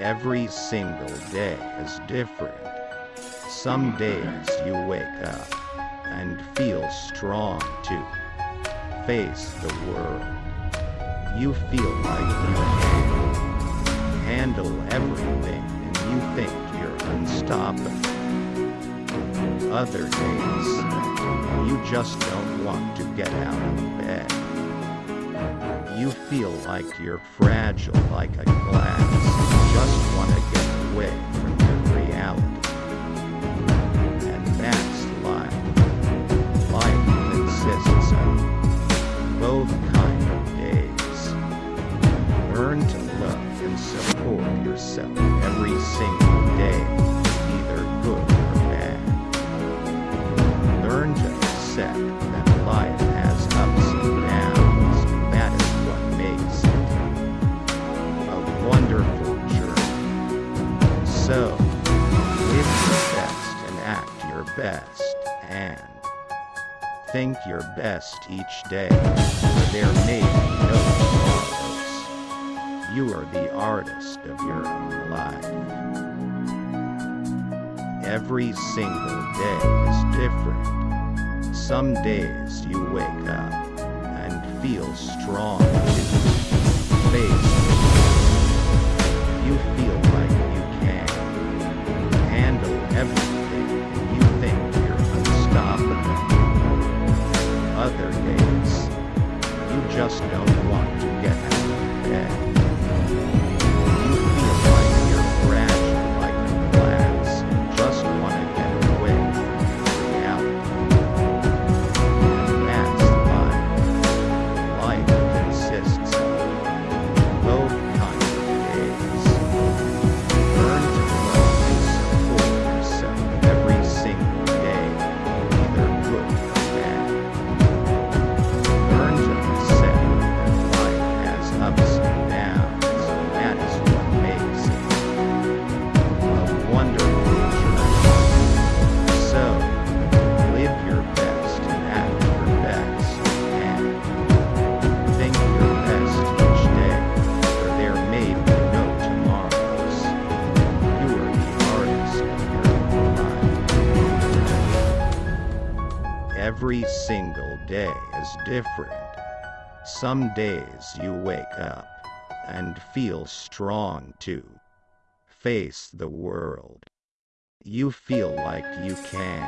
Every single day is different. Some days you wake up and feel strong to face the world. You feel like you can handle everything and you think you're unstoppable. Other days, you just don't want to get out of bed. You feel like you're fragile like a glass. Just want to get away from your reality. And that's life. Life consists of both kind of days. Learn to love and support yourself every single day, think your best each day, for there may be no tomorrows. You are the artist of your own life. Every single day is different. Some days you wake up and feel strong to want Every single day is different. Some days you wake up and feel strong to face the world. You feel like you can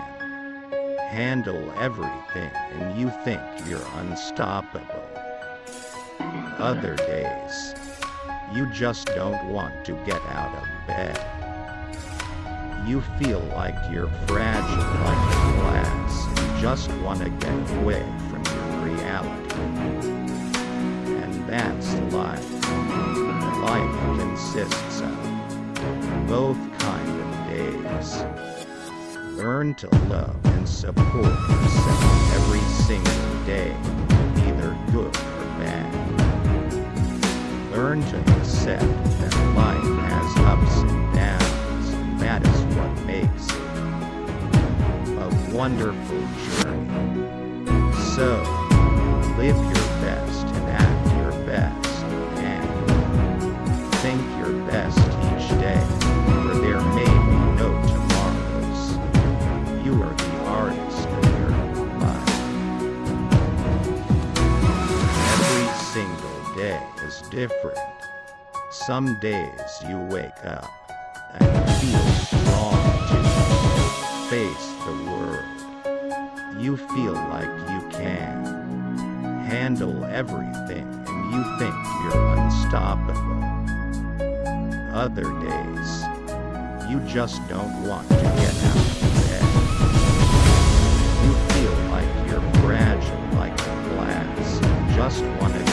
handle everything and you think you're unstoppable. Other days, you just don't want to get out of bed. You feel like you're fragile like a glass and just want to get away from your reality. And that's the life. Life consists of both kind of days. Learn to love and support yourself every single day, either good or bad. Learn to accept wonderful journey. So, live your best and act your best, and think your best each day, for there may be no tomorrows. You are the artist of your life. Every single day is different. Some days you wake up and feel You feel like you can handle everything and you think you're unstoppable. Other days, you just don't want to get out of bed. You feel like you're fragile like a glass and just want to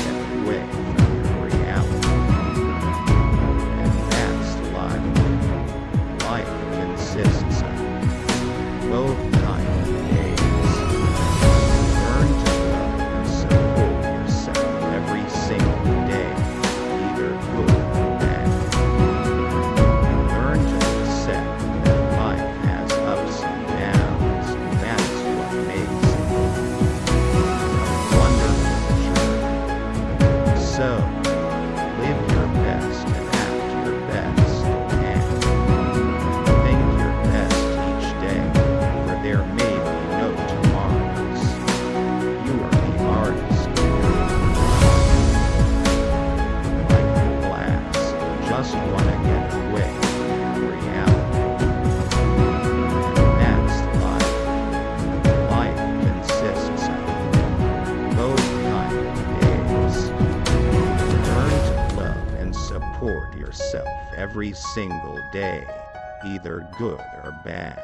yourself every single day, either good or bad.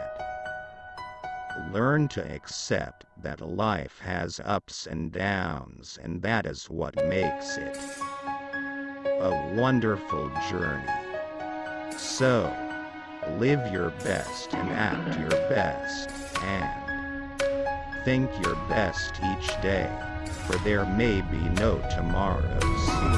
Learn to accept that life has ups and downs, and that is what makes it a wonderful journey. So, live your best and act your best, and think your best each day, for there may be no tomorrows.